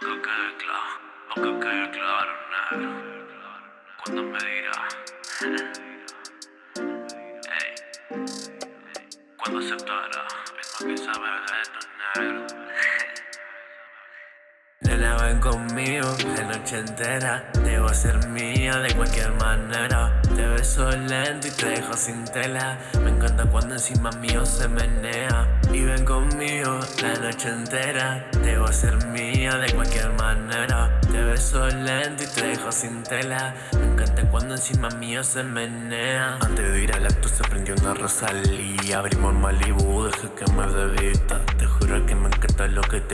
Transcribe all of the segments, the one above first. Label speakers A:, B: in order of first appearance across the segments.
A: Que quede claro, que quede claro, negro Cuando me dirá Ey Cuando aceptará Es más que sabe de esto, negro
B: Nena ven conmigo la noche entera Debo ser mía de cualquier manera. Te beso lento y te dejo sin tela. Me encanta cuando encima mío se menea. Y ven conmigo la noche entera Debo ser mía de cualquier manera. Te beso lento y te dejo sin tela. Me encanta cuando encima mío se menea. Antes de ir al acto se prendió una Rosalía. Abrimos Malibu, dejé que me debita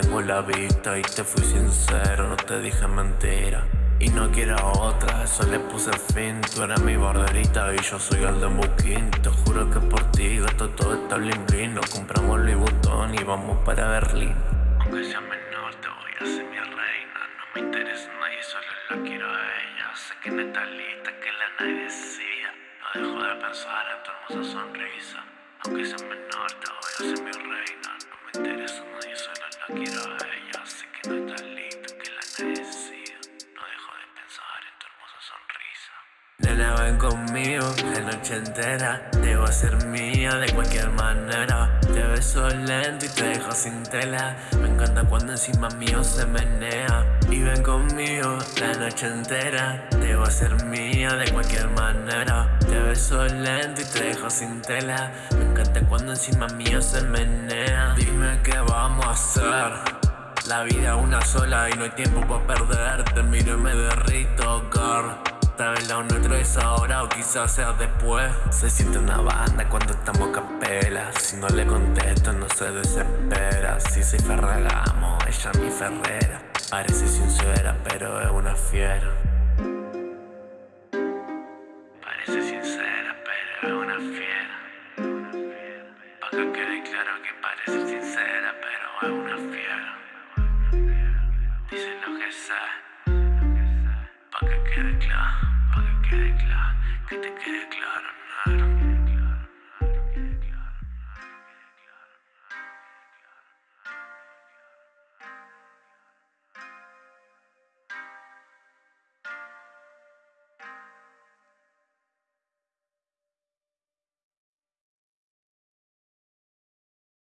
B: tengo la vista Y te fui sincero, no te dije mentira. Y no quiero otra, eso le puse fin. Tú eres mi borderita y yo soy el de Booking. Te juro que por ti gasto todo esta bling bling Nos compramos Louis Vuitton y vamos para Berlín.
A: Aunque sea menor te voy a ser mi reina. No me interesa nadie, solo la quiero a ella. Sé que no está lista, que la nadie decía. No dejo de pensar en tu hermosa sonrisa. Aunque sea menor te voy a ser mi reina solo la
B: Nena ven conmigo la noche entera. Debo ser mía de cualquier manera. Te beso lento y te dejo sin tela. Me encanta cuando encima mío se menea. Y ven conmigo la noche entera. Debo ser mía de cualquier manera. Te beso lento y te dejo sin tela. Me encanta cuando encima mío se menea. Dime qué vamos a hacer. La vida una sola y no hay tiempo para perder Te miro y me derrito, girl Tal vez lo nuestro es ahora o quizás sea después. Se siente una banda cuando estamos capela. Si no le contesto no se desespera. Si soy Ferragamo, ella mi Ferrera. Parece sincera pero es una fiera.
A: Parece sincera pero es una fiera. Pa' que quede claro que parece sincera pero es una fiera. Dice lo que sabe Pa' que quede claro que te quede claro, nada.